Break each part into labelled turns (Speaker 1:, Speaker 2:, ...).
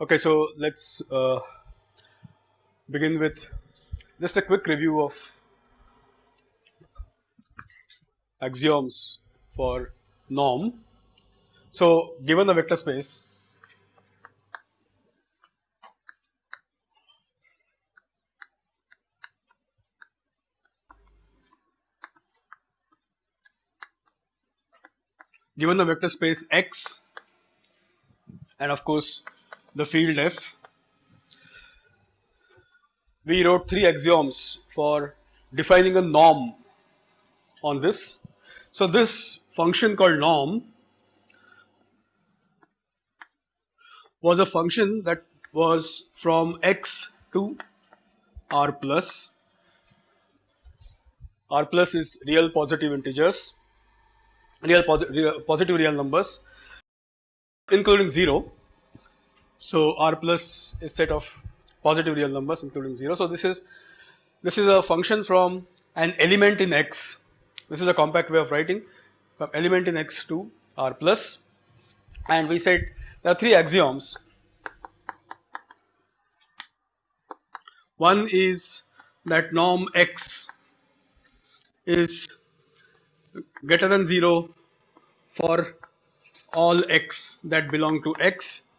Speaker 1: Okay, so let's uh, begin with just a quick review of axioms for norm. So, given the vector space given the vector space X and of course the field F, we wrote three axioms for defining a norm on this. So, this function called norm was a function that was from x to r plus, r plus is real positive integers real, posi real positive real numbers including 0. So, r plus is set of positive real numbers including 0. So, this is this is a function from an element in x. This is a compact way of writing from element in x to r plus. And we said there are three axioms. One is that norm x is greater than 0 for all x that belong to x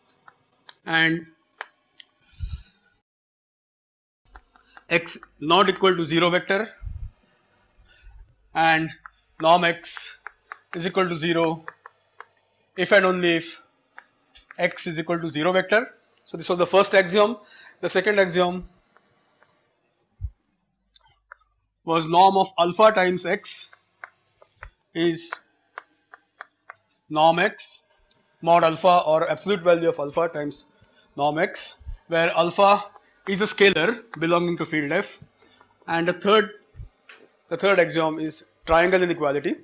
Speaker 1: and x not equal to 0 vector and norm x is equal to 0 if and only if x is equal to 0 vector. So, this was the first axiom. The second axiom was norm of alpha times x is norm x mod alpha or absolute value of alpha times norm x where alpha is a scalar belonging to field f. And the third the third axiom is triangle inequality.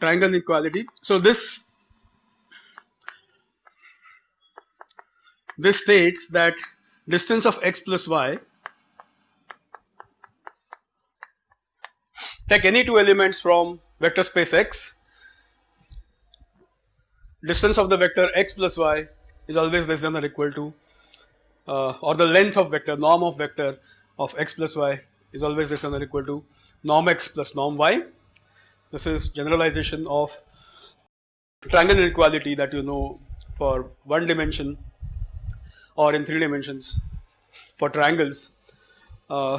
Speaker 1: Triangle inequality. So this this states that distance of x plus y take any two elements from vector space x distance of the vector x plus y is always less than or equal to uh, or the length of vector norm of vector of x plus y is always less than or equal to norm x plus norm y. This is generalization of triangle inequality that you know for one dimension or in 3 dimensions for triangles uh,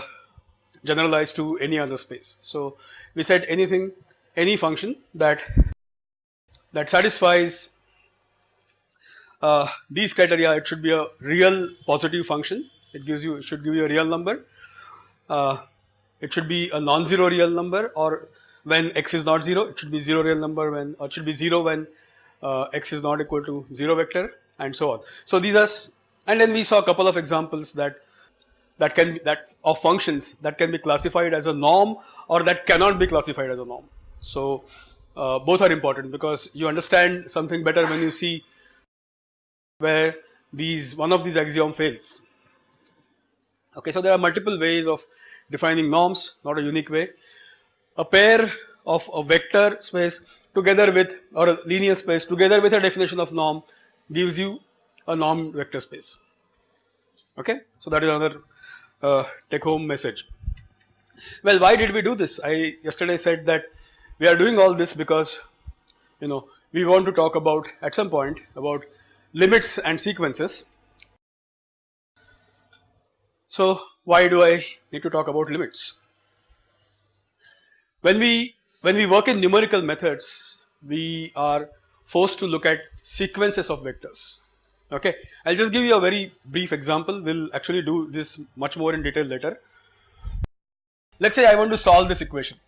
Speaker 1: generalized to any other space. So, we said anything any function that that satisfies uh, these criteria it should be a real positive function it gives you it should give you a real number uh, it should be a non-zero real number or when x is not 0 it should be 0 real number when or it should be 0 when uh, x is not equal to 0 vector and so on. So, these are and then we saw a couple of examples that that can that of functions that can be classified as a norm or that cannot be classified as a norm. So, uh, both are important because you understand something better when you see where these one of these axiom fails. Okay, so there are multiple ways of defining norms, not a unique way. A pair of a vector space together with or a linear space together with a definition of norm gives you a norm vector space. Okay, so that is another uh, take home message. Well, why did we do this? I yesterday said that we are doing all this because you know we want to talk about at some point about limits and sequences. So, why do I need to talk about limits? When we when we work in numerical methods, we are forced to look at sequences of vectors. Okay, I'll just give you a very brief example. We'll actually do this much more in detail later. Let's say I want to solve this equation.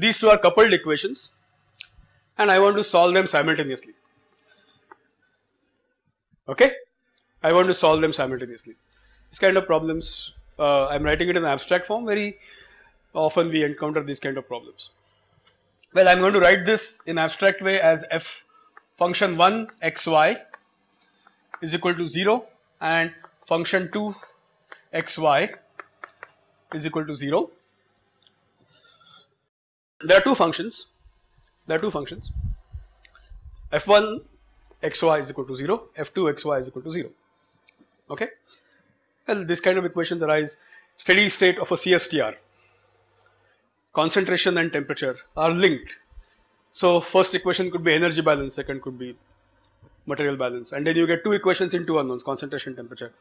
Speaker 1: These two are coupled equations and I want to solve them simultaneously. Okay, I want to solve them simultaneously. This kind of problems, uh, I am writing it in abstract form. Very often we encounter these kind of problems. Well, I am going to write this in abstract way as f function 1 xy is equal to 0 and function 2 xy is equal to 0. There are two functions, there are two functions. F1 xy is equal to 0, f2 xy is equal to 0, okay. Well, this kind of equations arise. Steady state of a CSTR, concentration and temperature are linked. So, first equation could be energy balance, second could be material balance. And then you get two equations in two unknowns concentration temperature.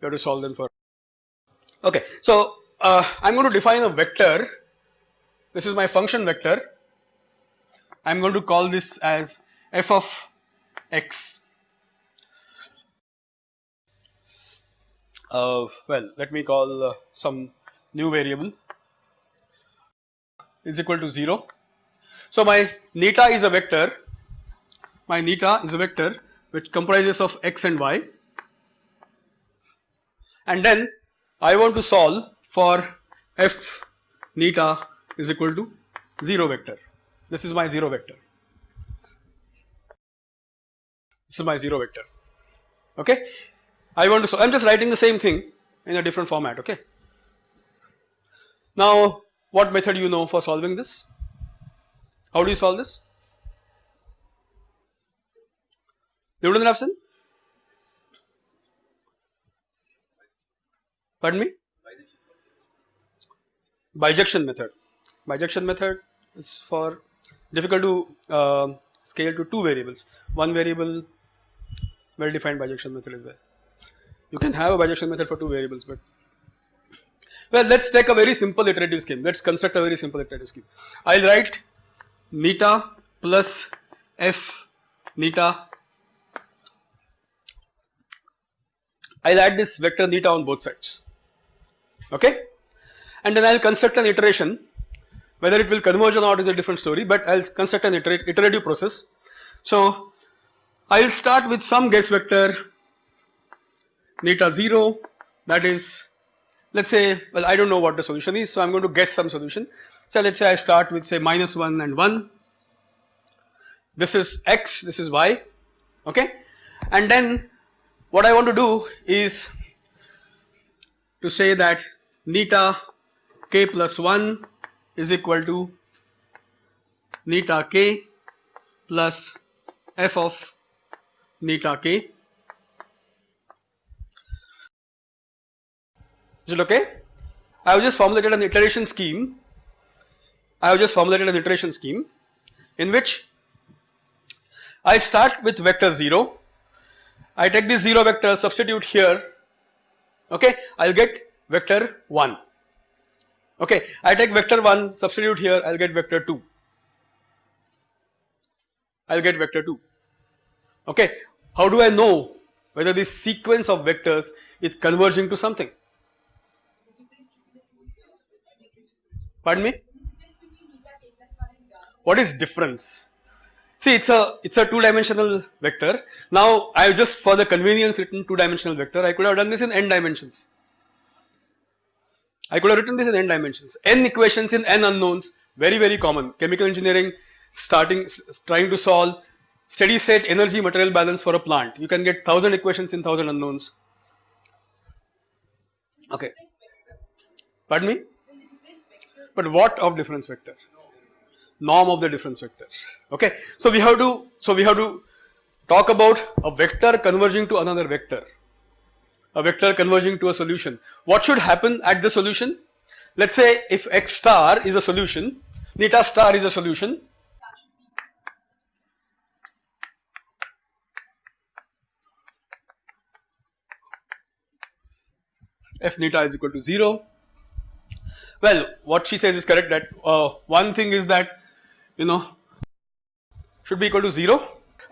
Speaker 1: You have to solve them for. Okay. So uh, i'm going to define a vector this is my function vector. I'm going to call this as f of x. Uh, well let me call uh, some new variable is equal to 0 so my neta is a vector. My neta is a vector which comprises of x and y. And then I want to solve for f neta is equal to 0 vector. This is my 0 vector. This is my 0 vector. Okay. I want to solve, I am just writing the same thing in a different format. Okay. Now, what method you know for solving this? How do you solve this? Newton Raphson? Pardon me? Bisection method. Bisection method is for difficult to uh, scale to two variables. One variable well defined bisection method is there. You can have a bisection method for two variables, but well, let's take a very simple iterative scheme. Let's construct a very simple iterative scheme. I'll write neta plus f neta I'll add this vector neta on both sides okay and then I'll construct an iteration whether it will converge or not is a different story but I'll construct an iterative process. So I'll start with some guess vector neta 0 that is let's say well I don't know what the solution is so I'm going to guess some solution. So let's say I start with say minus 1 and 1 this is x this is y okay and then what I want to do is to say that neta k plus 1 is equal to neta k plus f of neta k. Is it okay? I have just formulated an iteration scheme. I have just formulated an iteration scheme in which I start with vector 0 I take this 0 vector substitute here okay I will get vector 1 okay I take vector 1 substitute here I will get vector 2 I will get vector 2 okay how do I know whether this sequence of vectors is converging to something pardon me what is difference See it's a it's a two dimensional vector. Now I have just for the convenience written two dimensional vector. I could have done this in n dimensions. I could have written this in n dimensions. n equations in n unknowns very very common. Chemical engineering starting trying to solve steady state energy material balance for a plant. You can get thousand equations in thousand unknowns. Okay. Pardon me? But what of difference vector? norm of the difference vector okay so we have to so we have to talk about a vector converging to another vector a vector converging to a solution. What should happen at the solution? Let's say if x star is a solution neta star is a solution. F neta is equal to 0 well what she says is correct that uh, one thing is that you know should be equal to 0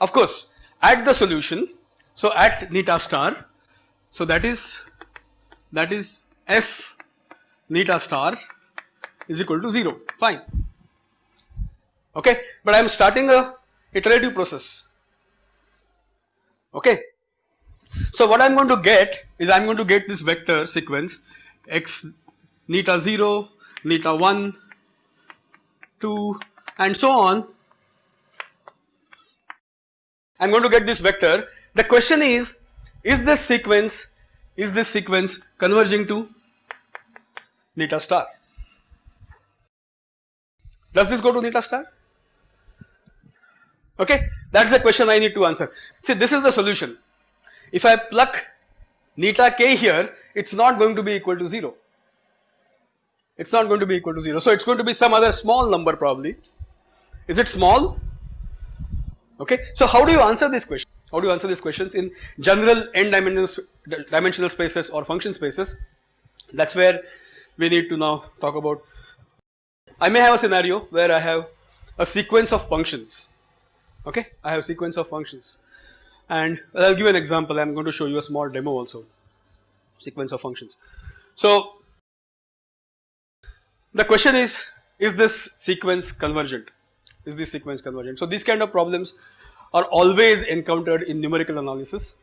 Speaker 1: of course at the solution so at neta star so that is that is f neta star is equal to 0 fine. Okay. But I am starting a iterative process. Okay. So what I am going to get is I am going to get this vector sequence x neta 0 neta 1 2 and so on. I am going to get this vector. The question is, is this sequence, is this sequence converging to neta star. Does this go to neta star? Okay, that's the question I need to answer. See, this is the solution. If I pluck neta k here, it's not going to be equal to 0. It's not going to be equal to 0. So, it's going to be some other small number probably. Is it small? Okay. So, how do you answer this question? How do you answer these questions in general n dimensional, dimensional spaces or function spaces? That is where we need to now talk about. I may have a scenario where I have a sequence of functions okay I have sequence of functions and I will give an example I am going to show you a small demo also sequence of functions. So the question is is this sequence convergent is this sequence convergent. So these kind of problems are always encountered in numerical analysis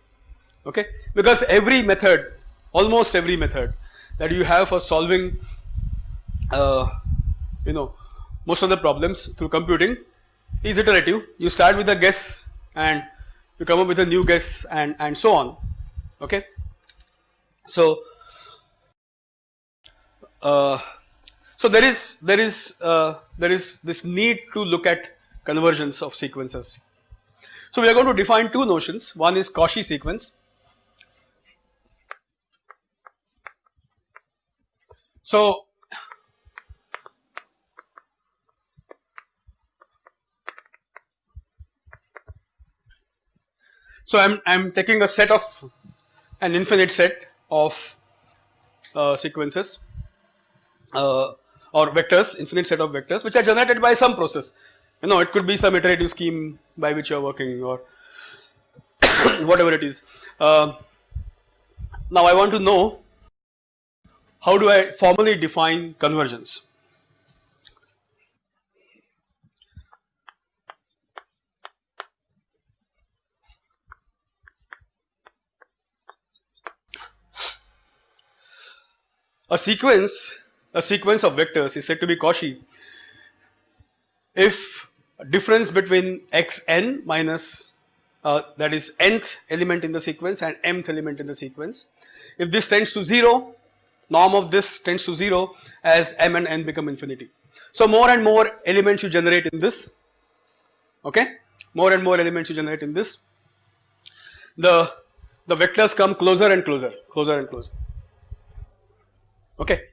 Speaker 1: okay because every method almost every method that you have for solving uh, you know most of the problems through computing is iterative. You start with a guess and you come up with a new guess and, and so on. Okay. So, uh, so there is there is uh, there is this need to look at convergence of sequences. So we are going to define two notions. One is Cauchy sequence. So So I'm I'm taking a set of an infinite set of uh, sequences uh, or vectors, infinite set of vectors which are generated by some process. You know, it could be some iterative scheme by which you are working or whatever it is. Uh, now I want to know how do I formally define convergence. A sequence, a sequence of vectors is said to be Cauchy if difference between xn minus uh, that is nth element in the sequence and mth element in the sequence. If this tends to 0, norm of this tends to 0 as m and n become infinity. So more and more elements you generate in this, okay, more and more elements you generate in this, the, the vectors come closer and closer, closer and closer. Okay.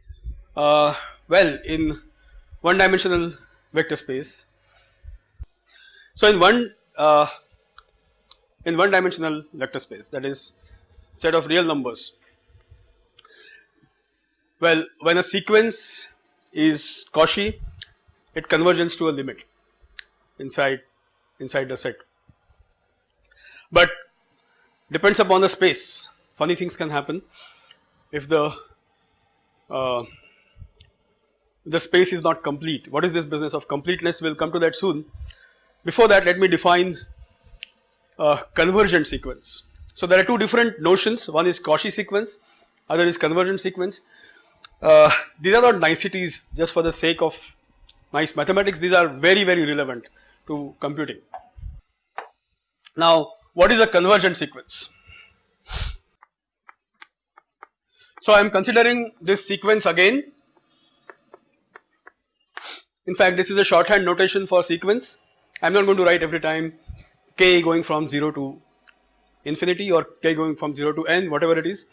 Speaker 1: Uh, well, in one dimensional vector space, so in one uh, in one dimensional vector space that is set of real numbers. Well, when a sequence is Cauchy, it converges to a limit inside inside the set. But depends upon the space. Funny things can happen if the uh, the space is not complete. What is this business of completeness? We will come to that soon. Before that, let me define a convergent sequence. So there are two different notions. One is Cauchy sequence, other is convergent sequence. Uh, these are not niceties just for the sake of nice mathematics. These are very, very relevant to computing. Now, what is a convergent sequence? So I am considering this sequence again. In fact, this is a shorthand notation for sequence. I am not going to write every time k going from 0 to infinity or k going from 0 to n whatever it is.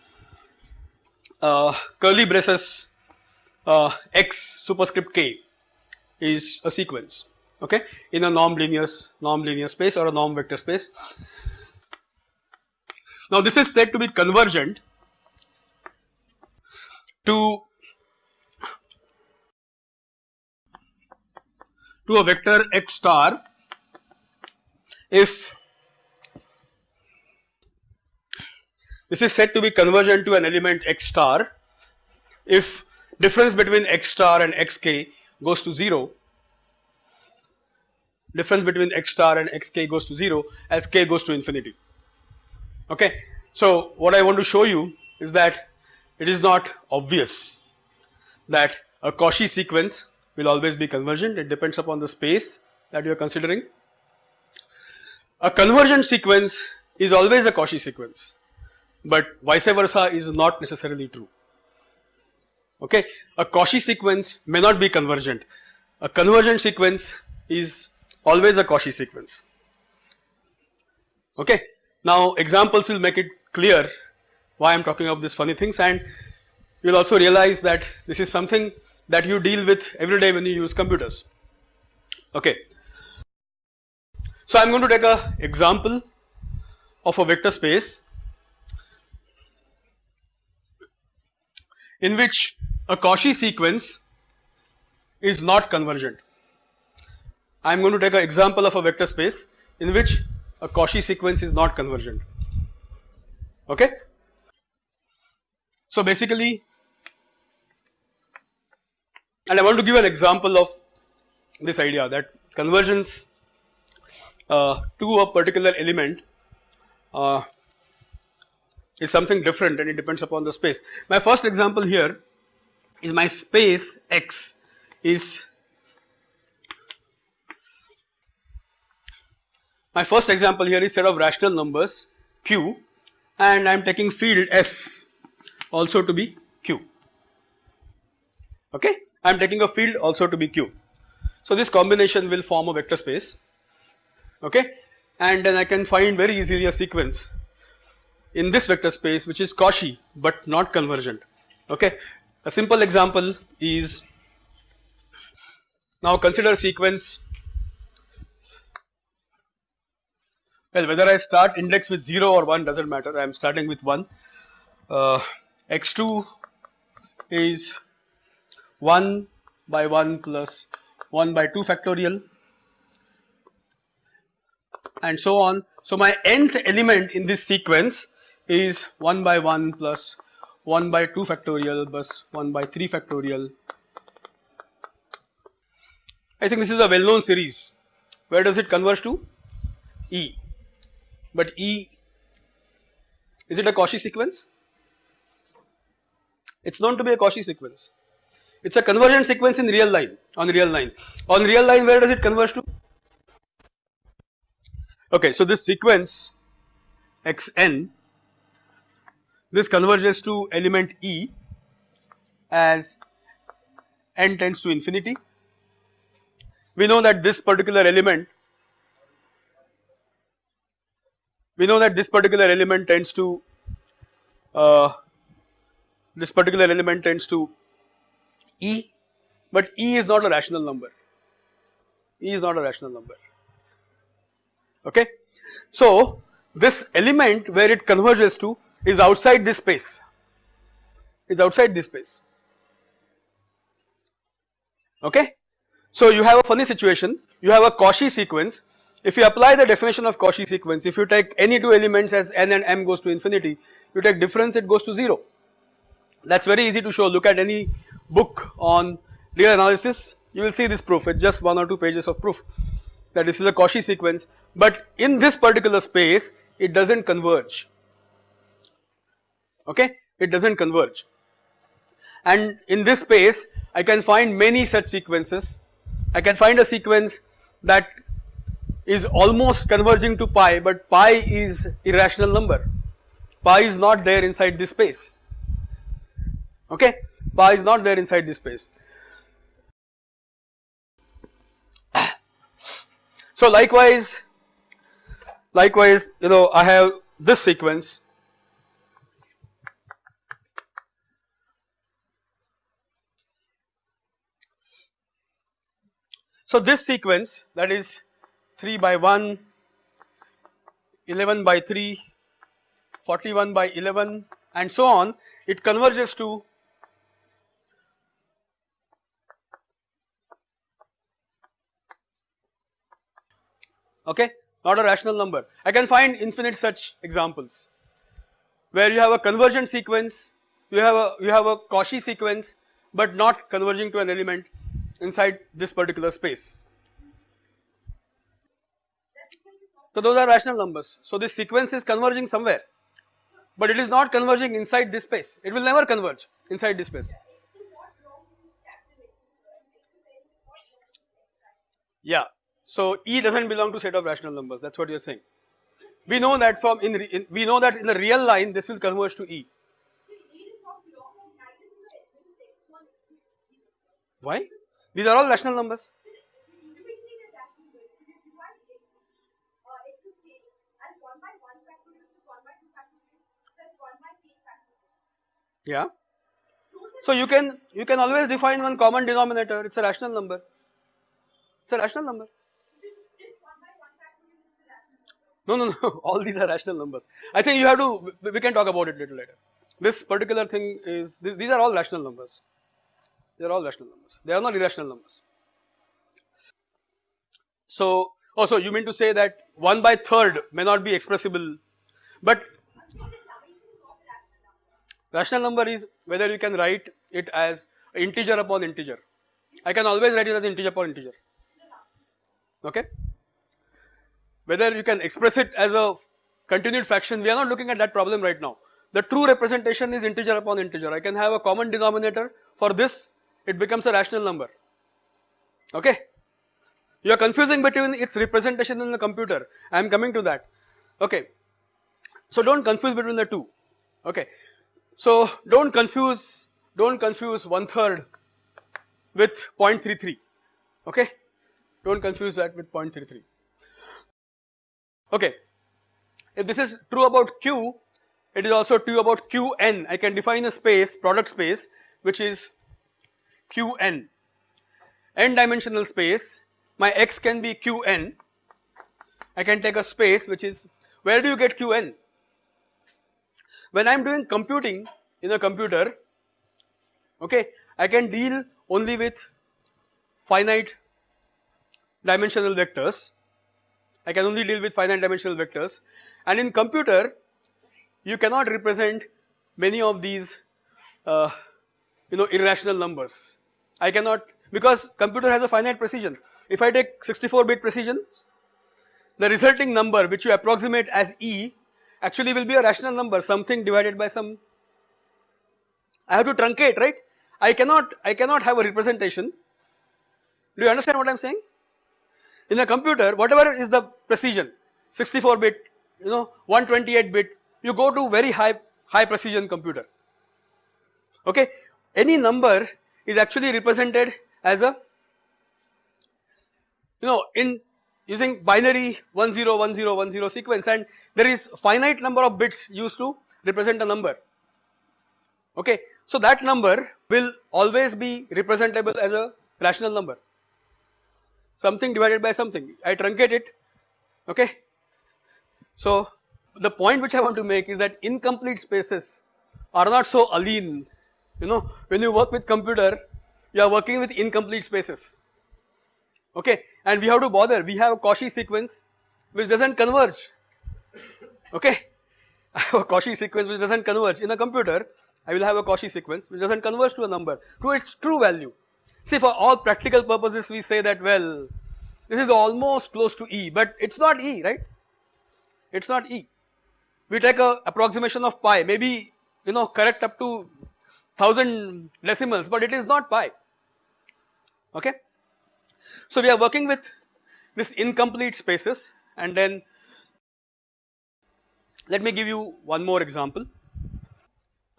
Speaker 1: Uh, curly braces uh, x superscript k is a sequence okay in a norm linear norm linear space or a norm vector space. Now this is said to be convergent to to a vector x star if this is said to be convergent to an element x star if difference between x star and xk goes to 0 difference between x star and xk goes to 0 as k goes to infinity. Okay? So what i want to show you is that it is not obvious that a Cauchy sequence will always be convergent, it depends upon the space that you are considering. A convergent sequence is always a Cauchy sequence, but vice versa is not necessarily true. Okay, a Cauchy sequence may not be convergent. A convergent sequence is always a Cauchy sequence. Okay, now examples will make it clear why I am talking of these funny things and you will also realize that this is something that you deal with every day when you use computers. Okay. So I am going to take a example of a vector space in which a Cauchy sequence is not convergent. I am going to take an example of a vector space in which a Cauchy sequence is not convergent. Okay. So basically, and I want to give an example of this idea that convergence to a particular element uh, is something different and it depends upon the space. My first example here is my space X is my first example here is set of rational numbers Q and I am taking field F also to be Q okay I am taking a field also to be Q. So this combination will form a vector space okay? And then I can find very easily a sequence in this vector space which is Cauchy but not convergent. Okay. A simple example is now consider sequence. Well whether I start index with 0 or 1 does not matter. I am starting with 1 uh, x2 is 1 by 1 plus 1 by 2 factorial and so on. So my nth element in this sequence is 1 by 1 plus 1 by 2 factorial plus 1 by 3 factorial. I think this is a well known series. Where does it converge to? E. But E, is it a Cauchy sequence? It is known to be a Cauchy sequence. It is a convergent sequence in real line, on real line. On real line where does it converge to? Okay, so this sequence xn, this converges to element E as n tends to infinity. We know that this particular element, we know that this particular element tends to, uh, this particular element tends to E, but E is not a rational number, E is not a rational number okay. So this element where it converges to is outside this space, is outside this space. Okay. So you have a funny situation, you have a Cauchy sequence, if you apply the definition of Cauchy sequence, if you take any two elements as n and m goes to infinity, you take difference it goes to 0. That is very easy to show, look at any book on real analysis, you will see this proof, it is just one or two pages of proof that this is a Cauchy sequence, but in this particular space it does not converge, okay, it does not converge. And in this space I can find many such sequences, I can find a sequence that is almost converging to pi, but pi is irrational number, pi is not there inside this space, okay, pi is not there inside this space. So likewise, likewise you know I have this sequence. So this sequence that is 3 by 1, 11 by 3, 41 by 11 and so on it converges to okay not a rational number. I can find infinite such examples where you have a convergent sequence, you have a you have a Cauchy sequence but not converging to an element inside this particular space. So those are rational numbers. So this sequence is converging somewhere but it is not converging inside this space, it will never converge inside this space. Yeah, so E does not belong to set of rational numbers that is what you are saying. We know that from in, in, we know that in the real line this will converge to E. Why? These are all rational numbers. Yeah. So you can you can always define one common denominator. It's a rational number. It's a rational number. No, no, no. All these are rational numbers. I think you have to. We can talk about it little later. This particular thing is. These are all rational numbers. They are all rational numbers. They are not irrational numbers. So, oh, also you mean to say that 1 by third may not be expressible, but rational number is whether you can write it as integer upon integer. I can always write it as integer upon integer. Okay. Whether you can express it as a continued fraction, we are not looking at that problem right now. The true representation is integer upon integer. I can have a common denominator for this, it becomes a rational number. Okay. You are confusing between its representation in the computer. I am coming to that. Okay. So don't confuse between the two. Okay. So don't confuse, don't confuse one third with 0.33. Okay. Don't confuse that with 0.33. Okay. If this is true about Q, it is also true about Qn. I can define a space, product space, which is Qn. n dimensional space my x can be qn, I can take a space which is where do you get qn? When I am doing computing in a computer okay I can deal only with finite dimensional vectors I can only deal with finite dimensional vectors. And in computer you cannot represent many of these uh, you know irrational numbers. I cannot because computer has a finite precision. If I take 64 bit precision, the resulting number which you approximate as E actually will be a rational number something divided by some I have to truncate right? I cannot I cannot have a representation. Do you understand what I am saying in a computer whatever is the precision 64 bit you know 128 bit you go to very high high precision computer. Okay? Any number is actually represented as a you know in using binary 101010 sequence and there is finite number of bits used to represent a number. Okay. So that number will always be representable as a rational number something divided by something. I truncate it. Okay. So the point which I want to make is that incomplete spaces are not so alien you know when you work with computer you are working with incomplete spaces. Okay? And we have to bother. We have a Cauchy sequence which does not converge. Okay? I have a Cauchy sequence which does not converge. In a computer I will have a Cauchy sequence which does not converge to a number. To its true value see for all practical purposes we say that well this is almost close to E but it is not E right? It is not E. We take a approximation of pi maybe you know correct up to 1000 decimals but it is not pi. Okay? So we are working with this incomplete spaces and then let me give you one more example.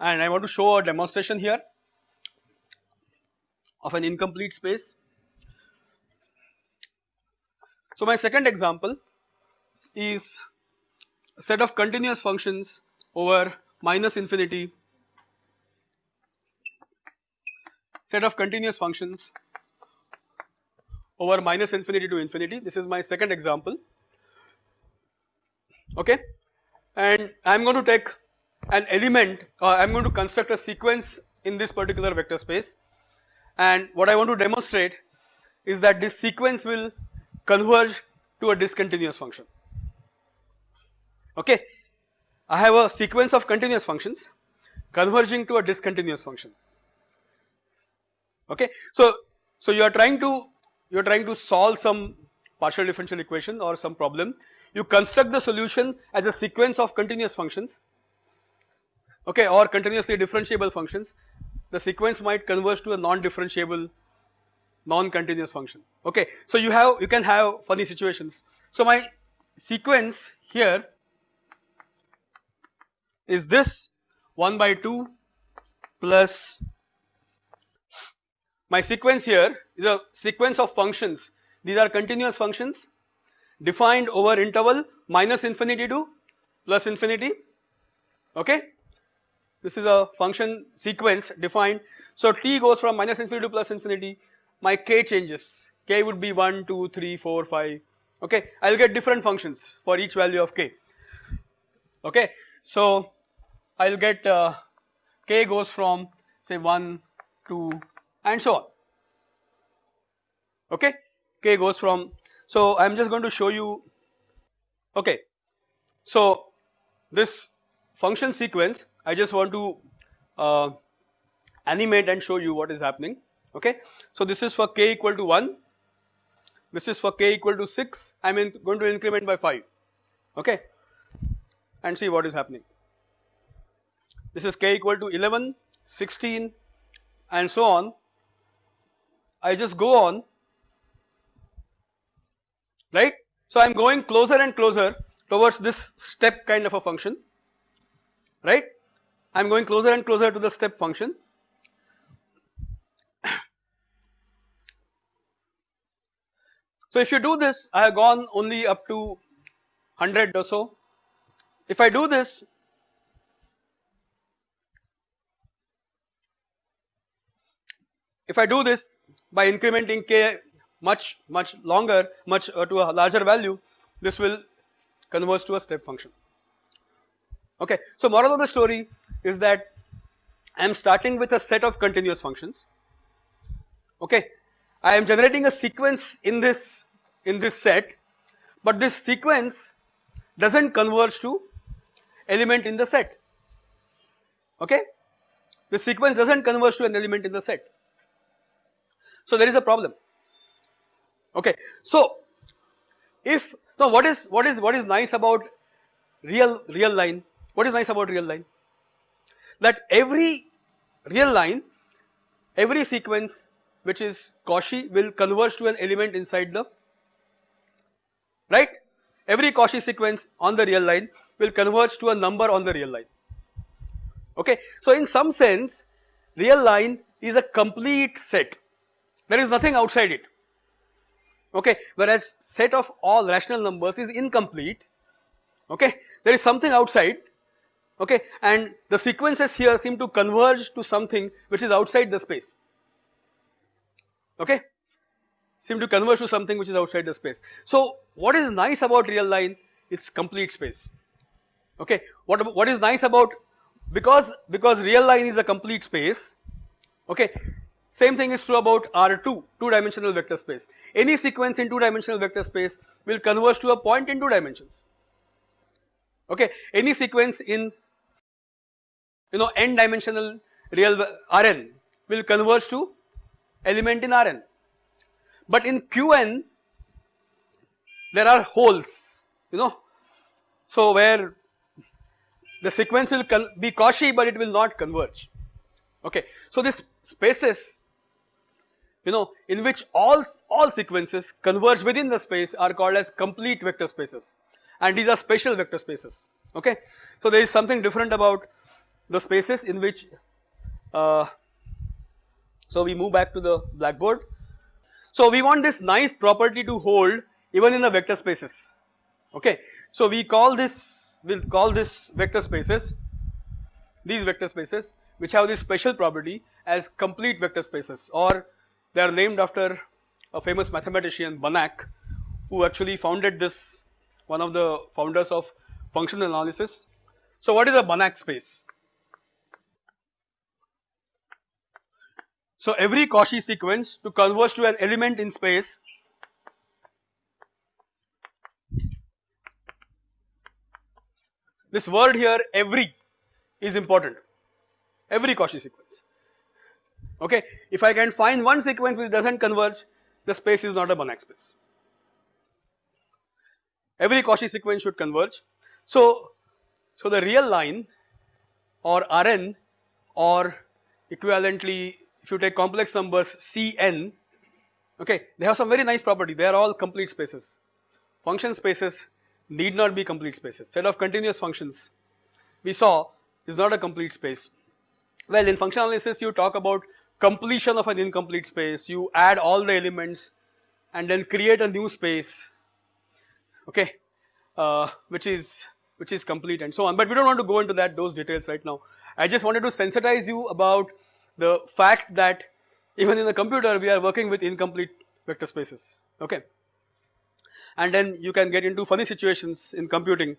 Speaker 1: And I want to show a demonstration here of an incomplete space. So my second example is a set of continuous functions over minus infinity set of continuous functions over minus infinity to infinity. This is my second example, okay. And I am going to take an element, uh, I am going to construct a sequence in this particular vector space. And what I want to demonstrate is that this sequence will converge to a discontinuous function, okay. I have a sequence of continuous functions converging to a discontinuous function, okay. So, so you are trying to you are trying to solve some partial differential equation or some problem, you construct the solution as a sequence of continuous functions okay or continuously differentiable functions the sequence might converge to a non-differentiable non-continuous function okay. So you have you can have funny situations. So my sequence here is this 1 by 2 plus my sequence here is a sequence of functions these are continuous functions defined over interval minus infinity to plus infinity okay this is a function sequence defined. So t goes from minus infinity to plus infinity. My k changes. K would be 1 2 3 4 5 okay I will get different functions for each value of k. Okay so I will get uh, k goes from say 1 2 and so on. Okay k goes from so I am just going to show you. Okay so this function sequence I just want to uh, animate and show you what is happening okay. So this is for k equal to 1 this is for k equal to 6 I am going to increment by 5 okay and see what is happening. This is k equal to 11, 16 and so on. I just go on right. So I am going closer and closer towards this step kind of a function right. I am going closer and closer to the step function So if you do this I have gone only up to 100 or so. If I do this if I do this by incrementing k much much longer much uh, to a larger value this will converge to a step function okay. So moral of the story is that I am starting with a set of continuous functions. Okay? I am generating a sequence in this in this set but this sequence does not converge to element in the set. Okay? The sequence does not converge to an element in the set. So there is a problem. Okay? So if now what is what is what is nice about real real line? What is nice about real line that every real line every sequence which is Cauchy will converge to an element inside the right? Every Cauchy sequence on the real line will converge to a number on the real line. Okay. So in some sense real line is a complete set. There is nothing outside it. Okay? Whereas set of all rational numbers is incomplete. Okay? There is something outside okay? And the sequences here seem to converge to something which is outside the space. Okay? Seem to converge to something which is outside the space. So what is nice about real line? It's complete space. Okay? What what is nice about because because real line is a complete space okay? Same thing is true about R2 two dimensional vector space. Any sequence in two dimensional vector space will converge to a point in two dimensions. Okay? Any sequence in you know n dimensional real Rn will converge to element in Rn but in Qn there are holes you know. So where the sequence will be Cauchy but it will not converge. Okay. So this spaces you know in which all all sequences converge within the space are called as complete vector spaces. And these are special vector spaces. Okay. So there is something different about the spaces in which uh, so we move back to the blackboard so we want this nice property to hold even in the vector spaces okay. So we call this we will call this vector spaces these vector spaces which have this special property as complete vector spaces or they are named after a famous mathematician Banach who actually founded this one of the founders of functional analysis. So what is a Banach space? So every Cauchy sequence to converge to an element in space this word here every is important. Every Cauchy sequence. Okay? If I can find one sequence which does not converge the space is not a Banach space. Every Cauchy sequence should converge. So so the real line or Rn or equivalently if you take complex numbers Cn okay they have some very nice property. They are all complete spaces. Function spaces need not be complete spaces. Set of continuous functions we saw is not a complete space. Well in functional analysis you talk about completion of an incomplete space, you add all the elements and then create a new space, okay, uh, which is which is complete and so on. But we don't want to go into that those details right now. I just wanted to sensitize you about the fact that even in the computer we are working with incomplete vector spaces, okay. And then you can get into funny situations in computing,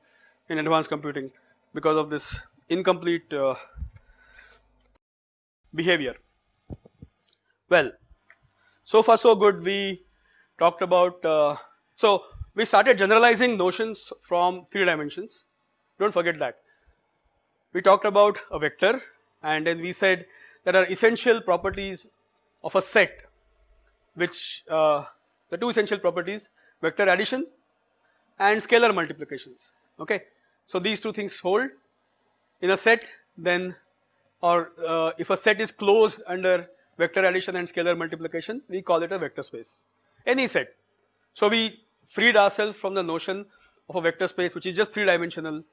Speaker 1: in advanced computing because of this incomplete uh, behavior. Well, so far so good we talked about, uh, so we started generalizing notions from 3 dimensions, do not forget that. We talked about a vector and then we said there are essential properties of a set which uh, the two essential properties vector addition and scalar multiplications okay. So these two things hold in a set then or uh, if a set is closed under vector addition and scalar multiplication we call it a vector space any set. So we freed ourselves from the notion of a vector space which is just 3 dimensional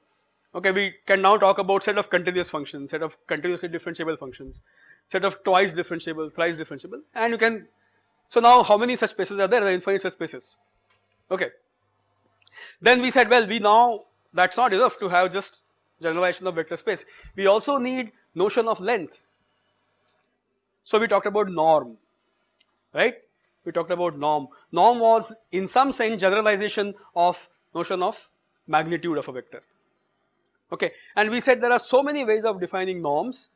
Speaker 1: okay we can now talk about set of continuous functions set of continuously differentiable functions set of twice differentiable thrice differentiable. And you can so now how many such spaces are there? There are infinite such spaces. Okay. Then we said well we now that's not enough to have just generalization of vector space. We also need notion of length. So we talked about norm, right? We talked about norm. Norm was in some sense generalization of notion of magnitude of a vector, okay. And we said there are so many ways of defining norms,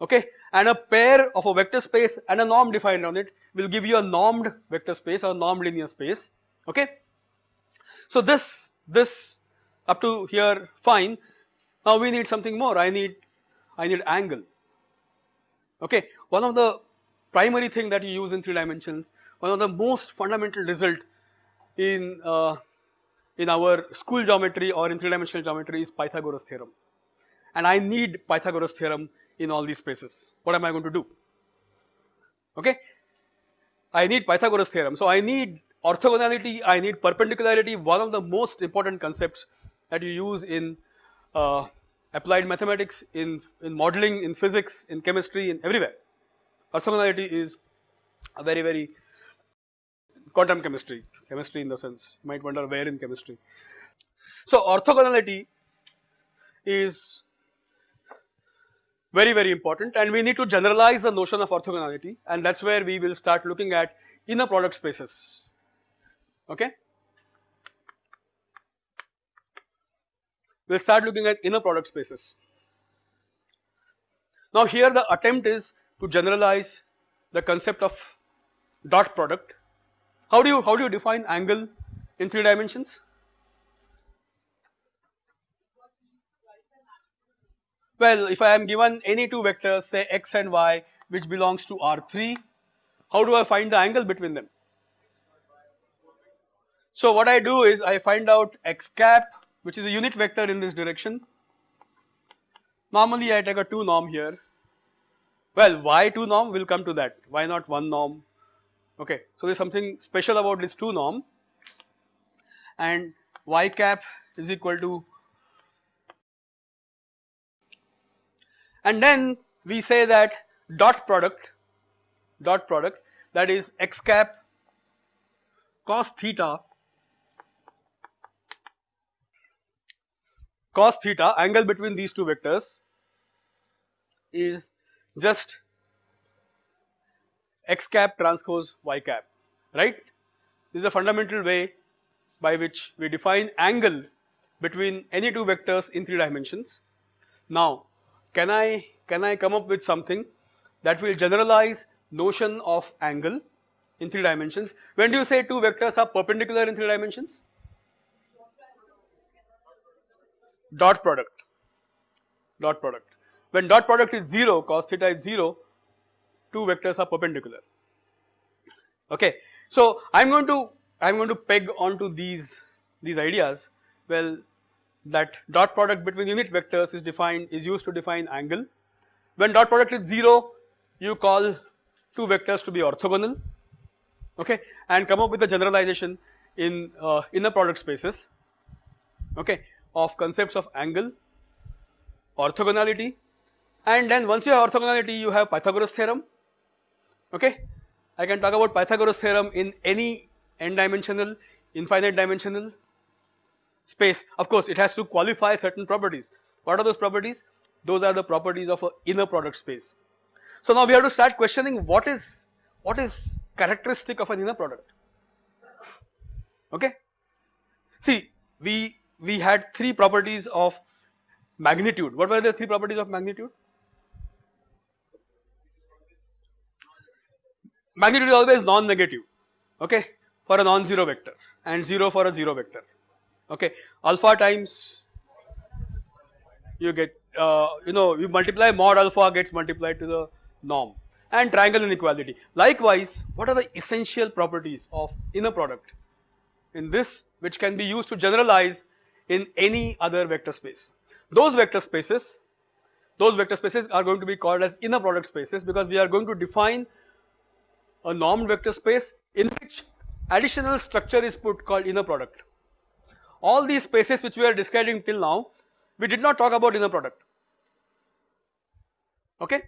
Speaker 1: okay. And a pair of a vector space and a norm defined on it will give you a normed vector space or normed linear space, okay. So this, this up to here fine. Now we need something more. I need, I need angle okay. One of the primary thing that you use in 3 dimensions, one of the most fundamental result in, uh, in our school geometry or in 3 dimensional geometry is Pythagoras theorem and I need Pythagoras theorem in all these spaces. What am I going to do? Okay. I need Pythagoras theorem. So I need orthogonality, I need perpendicularity, one of the most important concepts that you use in uh, applied mathematics, in, in modeling, in physics, in chemistry, in everywhere. Orthogonality is a very, very quantum chemistry, chemistry in the sense, you might wonder where in chemistry. So orthogonality is very, very important and we need to generalize the notion of orthogonality and that is where we will start looking at inner product spaces, okay. we will start looking at inner product spaces. Now here the attempt is to generalize the concept of dot product. How do you how do you define angle in 3 dimensions? Well if I am given any two vectors say x and y which belongs to R3 how do I find the angle between them? So what I do is I find out x cap which is a unit vector in this direction. Normally I take a 2 norm here. Well, why 2 norm? We'll come to that. Why not 1 norm? Okay, so there's something special about this 2 norm. And y cap is equal to and then we say that dot product dot product that is x cap cos theta cos theta angle between these two vectors is just x cap transpose y cap right. This is a fundamental way by which we define angle between any two vectors in 3 dimensions. Now can I can I come up with something that will generalize notion of angle in 3 dimensions. When do you say two vectors are perpendicular in 3 dimensions? dot product, dot product. When dot product is 0 cos theta is 0, two vectors are perpendicular. Okay. So I am going to I am going to peg onto these these ideas. Well, that dot product between unit vectors is defined is used to define angle. When dot product is 0, you call two vectors to be orthogonal, okay, and come up with a generalization in uh, inner product spaces, okay of concepts of angle, orthogonality and then once you have orthogonality you have Pythagoras theorem okay. I can talk about Pythagoras theorem in any n dimensional, infinite dimensional space. Of course, it has to qualify certain properties. What are those properties? Those are the properties of an inner product space. So now we have to start questioning what is what is characteristic of an inner product. Okay. See, we we had three properties of magnitude. What were the three properties of magnitude? Magnitude is always non-negative, okay, for a non-zero vector and 0 for a 0 vector, okay. Alpha times you get, uh, you know, you multiply mod alpha gets multiplied to the norm and triangle inequality. Likewise, what are the essential properties of inner product in this which can be used to generalize in any other vector space. Those vector spaces, those vector spaces are going to be called as inner product spaces because we are going to define a normed vector space in which additional structure is put called inner product. All these spaces which we are describing till now, we did not talk about inner product, okay.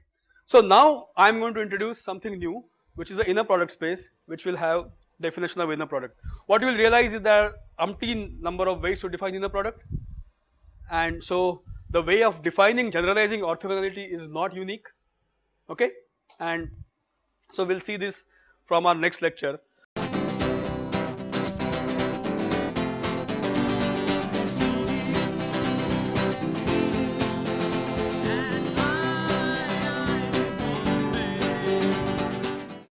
Speaker 1: So now I am going to introduce something new which is the inner product space which will have definition of inner product. What you will realize is there are umpteen number of ways to define inner product and so the way of defining generalizing orthogonality is not unique okay and so we will see this from our next lecture